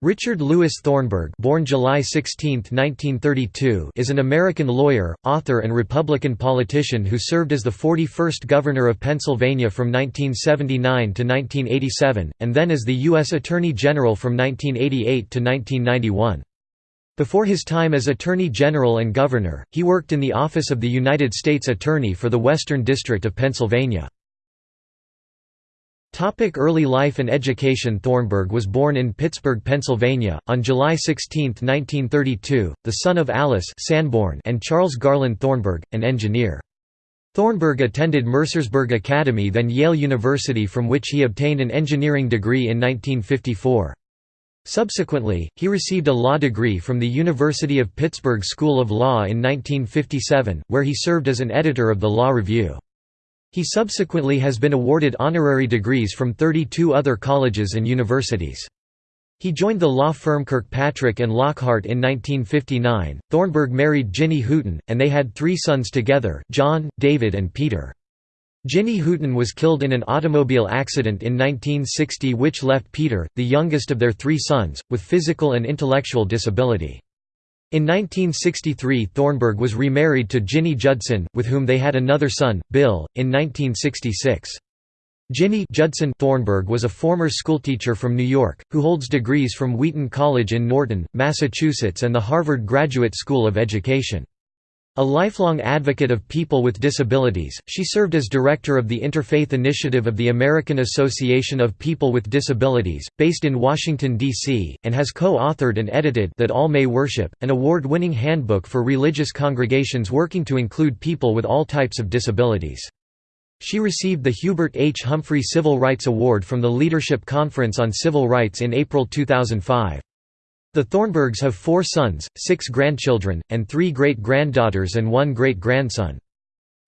Richard Louis Thornburgh born July 16, 1932, is an American lawyer, author and Republican politician who served as the 41st Governor of Pennsylvania from 1979 to 1987, and then as the U.S. Attorney General from 1988 to 1991. Before his time as Attorney General and Governor, he worked in the Office of the United States Attorney for the Western District of Pennsylvania. Early life and education Thornburgh was born in Pittsburgh, Pennsylvania, on July 16, 1932, the son of Alice Sanborn and Charles Garland Thornburgh, an engineer. Thornburgh attended Mercersburg Academy then Yale University from which he obtained an engineering degree in 1954. Subsequently, he received a law degree from the University of Pittsburgh School of Law in 1957, where he served as an editor of the Law Review. He subsequently has been awarded honorary degrees from 32 other colleges and universities. He joined the law firm Kirkpatrick and Lockhart in 1959. Thornburgh married Ginny Hooton, and they had three sons together John, David, and Peter. Ginny Hooton was killed in an automobile accident in 1960, which left Peter, the youngest of their three sons, with physical and intellectual disability. In 1963 Thornburgh was remarried to Ginny Judson, with whom they had another son, Bill, in 1966. Ginny Judson Thornburgh was a former schoolteacher from New York, who holds degrees from Wheaton College in Norton, Massachusetts and the Harvard Graduate School of Education. A lifelong advocate of people with disabilities, she served as director of the Interfaith Initiative of the American Association of People with Disabilities, based in Washington, D.C., and has co-authored and edited That All May Worship, an award-winning handbook for religious congregations working to include people with all types of disabilities. She received the Hubert H. Humphrey Civil Rights Award from the Leadership Conference on Civil Rights in April 2005. The Thornburghs have four sons, six grandchildren, and three great-granddaughters and one great-grandson.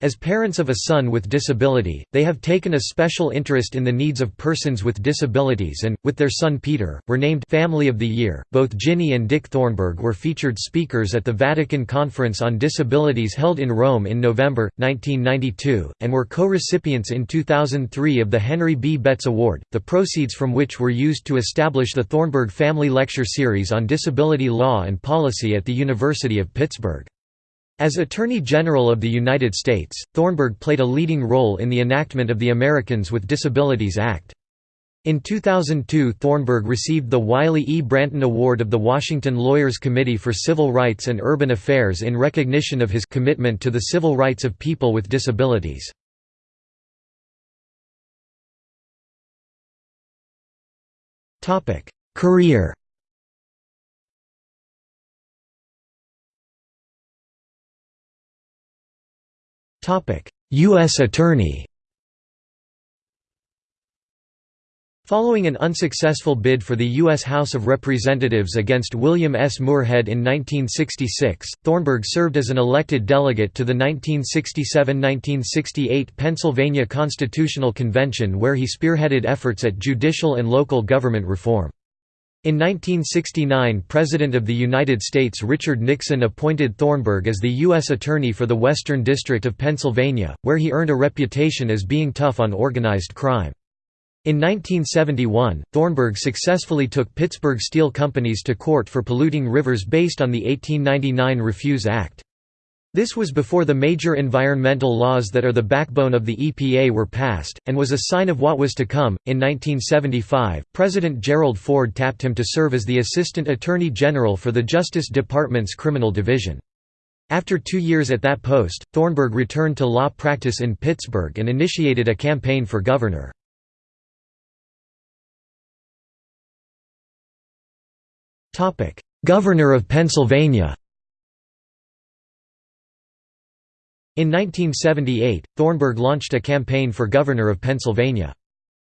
As parents of a son with disability, they have taken a special interest in the needs of persons with disabilities and, with their son Peter, were named Family of the Year. Both Ginny and Dick Thornburgh were featured speakers at the Vatican Conference on Disabilities held in Rome in November, 1992, and were co-recipients in 2003 of the Henry B. Betts Award, the proceeds from which were used to establish the Thornburgh Family Lecture Series on disability law and policy at the University of Pittsburgh. As Attorney General of the United States, Thornburgh played a leading role in the enactment of the Americans with Disabilities Act. In 2002 Thornburgh received the Wiley E. Branton Award of the Washington Lawyers Committee for Civil Rights and Urban Affairs in recognition of his commitment to the civil rights of people with disabilities. Career U.S. Attorney Following an unsuccessful bid for the U.S. House of Representatives against William S. Moorhead in 1966, Thornburgh served as an elected delegate to the 1967–1968 Pennsylvania Constitutional Convention where he spearheaded efforts at judicial and local government reform. In 1969 President of the United States Richard Nixon appointed Thornburgh as the U.S. Attorney for the Western District of Pennsylvania, where he earned a reputation as being tough on organized crime. In 1971, Thornburgh successfully took Pittsburgh steel companies to court for polluting rivers based on the 1899 Refuse Act. This was before the major environmental laws that are the backbone of the EPA were passed, and was a sign of what was to come. In 1975, President Gerald Ford tapped him to serve as the Assistant Attorney General for the Justice Department's Criminal Division. After two years at that post, Thornburgh returned to law practice in Pittsburgh and initiated a campaign for governor. Governor of Pennsylvania In 1978, Thornburgh launched a campaign for governor of Pennsylvania.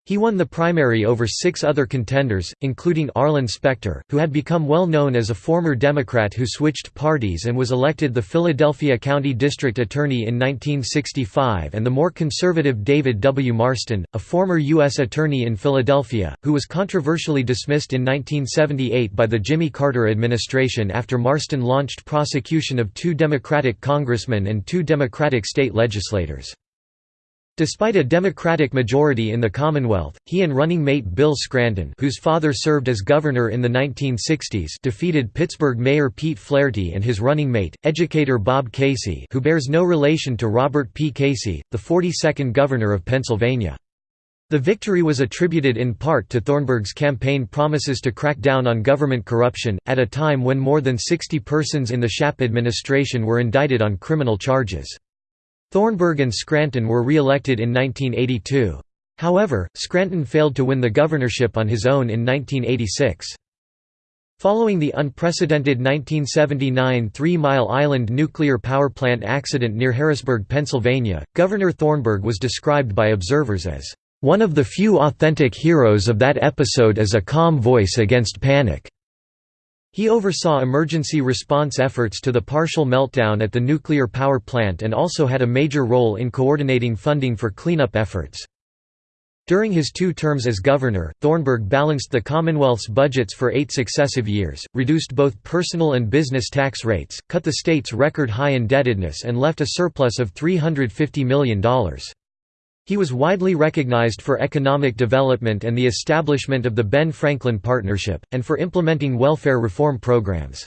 He won the primary over six other contenders, including Arlen Specter, who had become well known as a former Democrat who switched parties and was elected the Philadelphia County District Attorney in 1965 and the more conservative David W. Marston, a former U.S. Attorney in Philadelphia, who was controversially dismissed in 1978 by the Jimmy Carter administration after Marston launched prosecution of two Democratic congressmen and two Democratic state legislators. Despite a Democratic majority in the Commonwealth, he and running mate Bill Scranton whose father served as governor in the 1960s defeated Pittsburgh Mayor Pete Flaherty and his running mate, educator Bob Casey who bears no relation to Robert P. Casey, the 42nd governor of Pennsylvania. The victory was attributed in part to Thornburgh's campaign promises to crack down on government corruption, at a time when more than 60 persons in the Shapp administration were indicted on criminal charges. Thornburgh and Scranton were re-elected in 1982. However, Scranton failed to win the governorship on his own in 1986. Following the unprecedented 1979 Three Mile Island nuclear power plant accident near Harrisburg, Pennsylvania, Governor Thornburgh was described by observers as, "...one of the few authentic heroes of that episode as a calm voice against panic." He oversaw emergency response efforts to the partial meltdown at the nuclear power plant and also had a major role in coordinating funding for cleanup efforts. During his two terms as governor, Thornburgh balanced the Commonwealth's budgets for eight successive years, reduced both personal and business tax rates, cut the state's record-high indebtedness and left a surplus of $350 million. He was widely recognized for economic development and the establishment of the Ben Franklin Partnership, and for implementing welfare reform programs.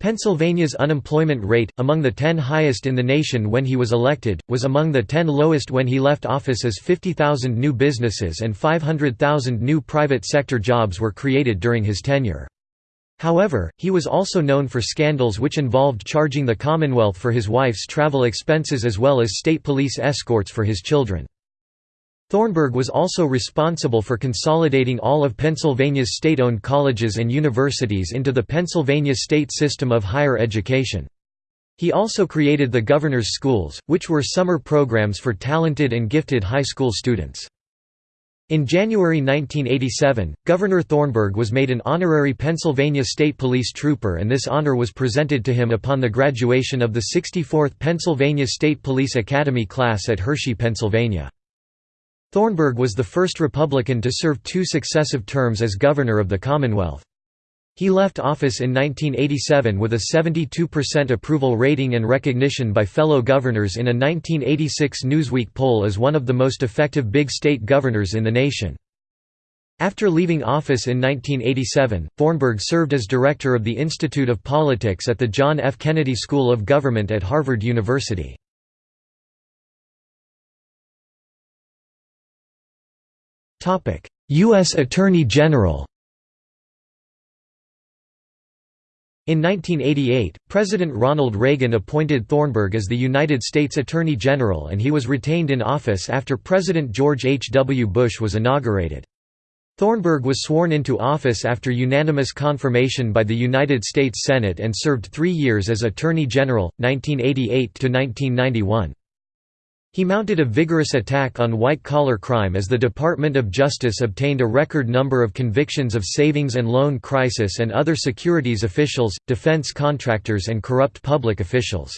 Pennsylvania's unemployment rate, among the 10 highest in the nation when he was elected, was among the 10 lowest when he left office as 50,000 new businesses and 500,000 new private sector jobs were created during his tenure. However, he was also known for scandals which involved charging the Commonwealth for his wife's travel expenses as well as state police escorts for his children. Thornburgh was also responsible for consolidating all of Pennsylvania's state-owned colleges and universities into the Pennsylvania state system of higher education. He also created the Governor's Schools, which were summer programs for talented and gifted high school students. In January 1987, Governor Thornburgh was made an honorary Pennsylvania State Police Trooper and this honor was presented to him upon the graduation of the 64th Pennsylvania State Police Academy class at Hershey, Pennsylvania. Thornburgh was the first Republican to serve two successive terms as governor of the Commonwealth. He left office in 1987 with a 72% approval rating and recognition by fellow governors in a 1986 Newsweek poll as one of the most effective big state governors in the nation. After leaving office in 1987, Thornburgh served as director of the Institute of Politics at the John F. Kennedy School of Government at Harvard University. U.S. Attorney General In 1988, President Ronald Reagan appointed Thornburgh as the United States Attorney General and he was retained in office after President George H. W. Bush was inaugurated. Thornburgh was sworn into office after unanimous confirmation by the United States Senate and served three years as Attorney General, 1988–1991. He mounted a vigorous attack on white-collar crime as the Department of Justice obtained a record number of convictions of savings and loan crisis and other securities officials, defense contractors and corrupt public officials.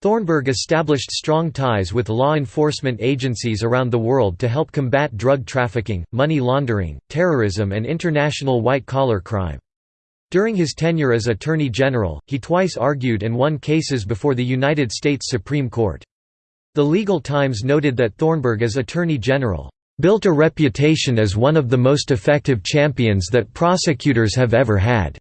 Thornburgh established strong ties with law enforcement agencies around the world to help combat drug trafficking, money laundering, terrorism and international white-collar crime. During his tenure as Attorney General, he twice argued and won cases before the United States Supreme Court. The Legal Times noted that Thornburgh as Attorney General, "...built a reputation as one of the most effective champions that prosecutors have ever had."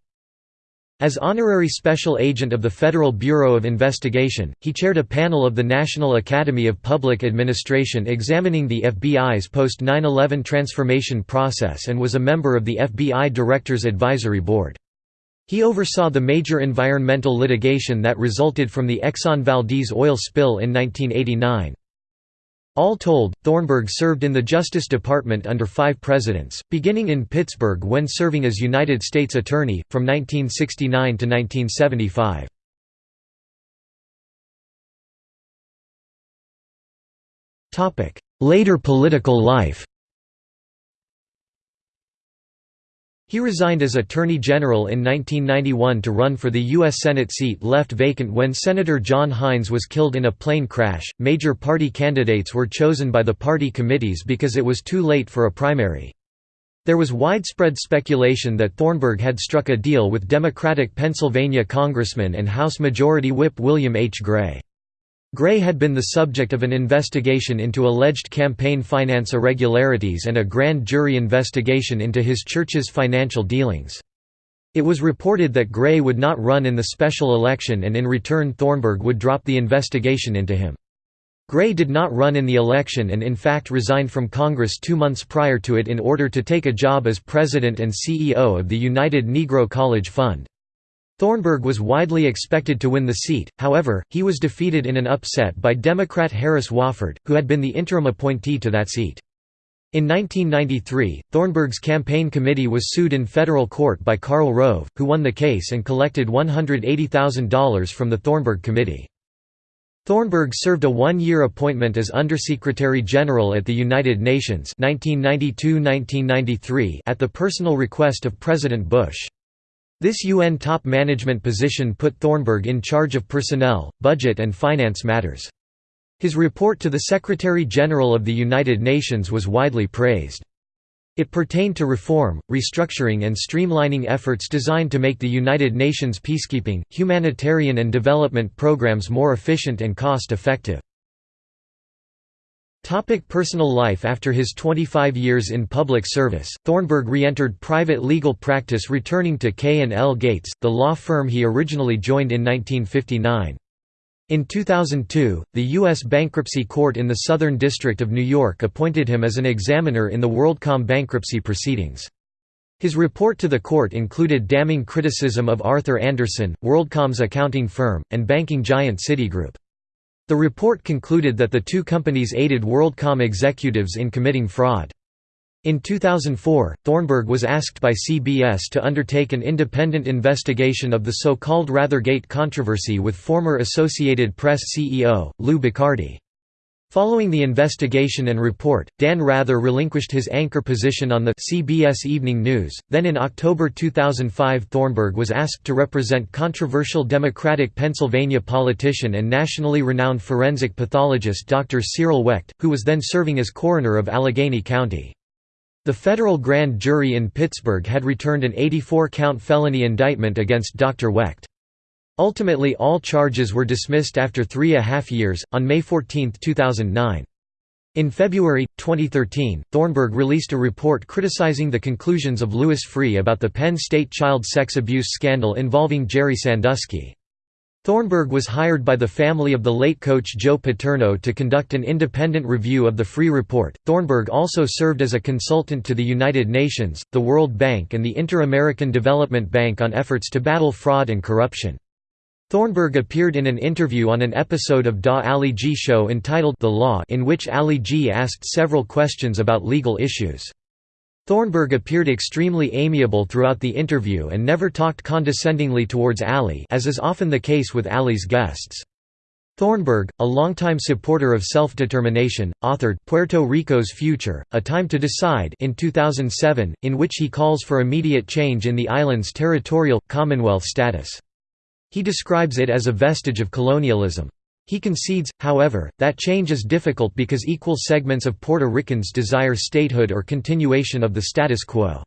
As honorary special agent of the Federal Bureau of Investigation, he chaired a panel of the National Academy of Public Administration examining the FBI's post-9-11 transformation process and was a member of the FBI Directors Advisory Board. He oversaw the major environmental litigation that resulted from the Exxon Valdez oil spill in 1989. All told, Thornburgh served in the Justice Department under five presidents, beginning in Pittsburgh when serving as United States Attorney, from 1969 to 1975. Later political life He resigned as Attorney General in 1991 to run for the U.S. Senate seat left vacant when Senator John Heinz was killed in a plane crash. Major party candidates were chosen by the party committees because it was too late for a primary. There was widespread speculation that Thornburgh had struck a deal with Democratic Pennsylvania Congressman and House Majority Whip William H. Gray. Gray had been the subject of an investigation into alleged campaign finance irregularities and a grand jury investigation into his church's financial dealings. It was reported that Gray would not run in the special election and in return Thornburgh would drop the investigation into him. Gray did not run in the election and in fact resigned from Congress two months prior to it in order to take a job as president and CEO of the United Negro College Fund. Thornburgh was widely expected to win the seat, however, he was defeated in an upset by Democrat Harris Wofford, who had been the interim appointee to that seat. In 1993, Thornburgh's campaign committee was sued in federal court by Karl Rove, who won the case and collected $180,000 from the Thornburgh Committee. Thornburgh served a one-year appointment as Undersecretary General at the United Nations 1992–1993 at the personal request of President Bush. This UN top management position put Thornburgh in charge of personnel, budget and finance matters. His report to the Secretary-General of the United Nations was widely praised. It pertained to reform, restructuring and streamlining efforts designed to make the United Nations peacekeeping, humanitarian and development programs more efficient and cost-effective. Topic personal life After his 25 years in public service, Thornburgh re-entered private legal practice returning to K&L Gates, the law firm he originally joined in 1959. In 2002, the U.S. Bankruptcy Court in the Southern District of New York appointed him as an examiner in the WorldCom bankruptcy proceedings. His report to the court included damning criticism of Arthur Andersen, WorldCom's accounting firm, and banking giant Citigroup. The report concluded that the two companies aided WorldCom executives in committing fraud. In 2004, Thornburgh was asked by CBS to undertake an independent investigation of the so-called Rathergate controversy with former Associated Press CEO, Lou Boccardi. Following the investigation and report, Dan Rather relinquished his anchor position on the CBS Evening News. Then in October 2005, Thornburgh was asked to represent controversial Democratic Pennsylvania politician and nationally renowned forensic pathologist Dr. Cyril Wecht, who was then serving as coroner of Allegheny County. The federal grand jury in Pittsburgh had returned an 84-count felony indictment against Dr. Wecht. Ultimately all charges were dismissed after three and a half years, on May 14, 2009. In February, 2013, Thornburgh released a report criticizing the conclusions of Louis Freeh about the Penn State child sex abuse scandal involving Jerry Sandusky. Thornburgh was hired by the family of the late coach Joe Paterno to conduct an independent review of the Freeh report. Thornburgh also served as a consultant to the United Nations, the World Bank, and the Inter-American Development Bank on efforts to battle fraud and corruption. Thornburgh appeared in an interview on an episode of Da Ali G Show entitled The Law in which Ali G asked several questions about legal issues. Thornburgh appeared extremely amiable throughout the interview and never talked condescendingly towards Ali as is often the case with Ali's guests. Thornburgh, a longtime supporter of self-determination, authored Puerto Rico's Future, A Time to Decide in 2007, in which he calls for immediate change in the island's territorial, commonwealth status. He describes it as a vestige of colonialism. He concedes, however, that change is difficult because equal segments of Puerto Ricans desire statehood or continuation of the status quo.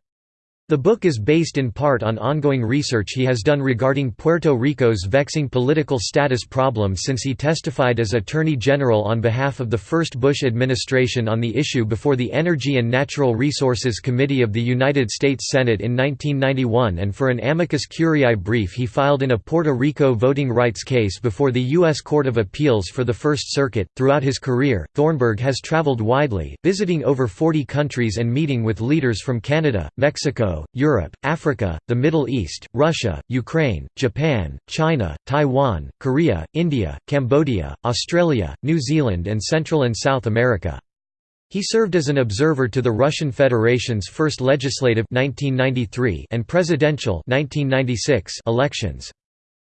The book is based in part on ongoing research he has done regarding Puerto Rico's vexing political status problem since he testified as Attorney General on behalf of the first Bush administration on the issue before the Energy and Natural Resources Committee of the United States Senate in 1991 and for an amicus curiae brief he filed in a Puerto Rico voting rights case before the U.S. Court of Appeals for the First Circuit. Throughout his career, Thornburgh has traveled widely, visiting over 40 countries and meeting with leaders from Canada, Mexico, Europe, Africa, the Middle East, Russia, Ukraine, Japan, China, Taiwan, Korea, India, Cambodia, Australia, New Zealand and Central and South America. He served as an observer to the Russian Federation's first legislative 1993 and presidential 1996 elections.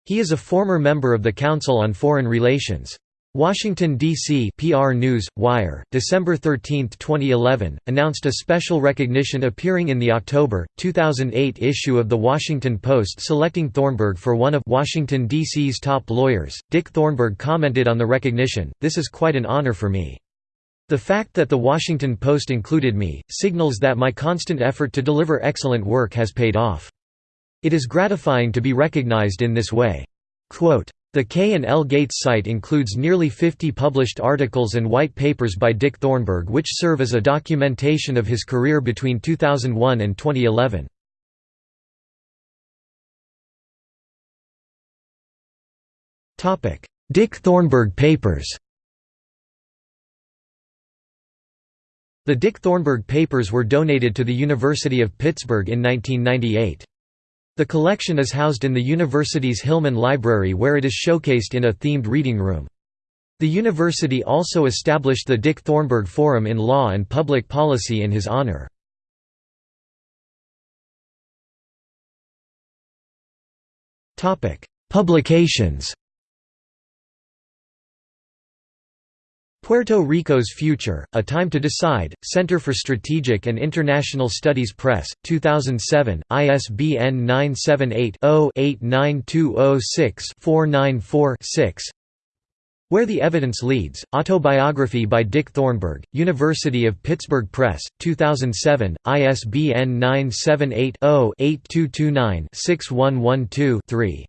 He is a former member of the Council on Foreign Relations. Washington, D.C. PR News, Wire, December 13, 2011, announced a special recognition appearing in the October, 2008 issue of The Washington Post selecting Thornburgh for one of Washington, D.C.'s top lawyers. Dick Thornburgh commented on the recognition, This is quite an honor for me. The fact that The Washington Post included me, signals that my constant effort to deliver excellent work has paid off. It is gratifying to be recognized in this way. Quote, The K and L Gates site includes nearly 50 published articles and white papers by Dick Thornburgh which serve as a documentation of his career between 2001 and 2011. Dick Thornburgh Papers The Dick Thornburgh Papers were donated to the University of Pittsburgh in 1998. The collection is housed in the university's Hillman Library where it is showcased in a themed reading room. The university also established the Dick Thornburgh Forum in Law and Public Policy in his honor. Publications Puerto Rico's Future, A Time to Decide, Center for Strategic and International Studies Press, 2007, ISBN 978-0-89206-494-6 Where the Evidence Leads, Autobiography by Dick Thornburgh, University of Pittsburgh Press, 2007, ISBN 978 0 8229 6112 3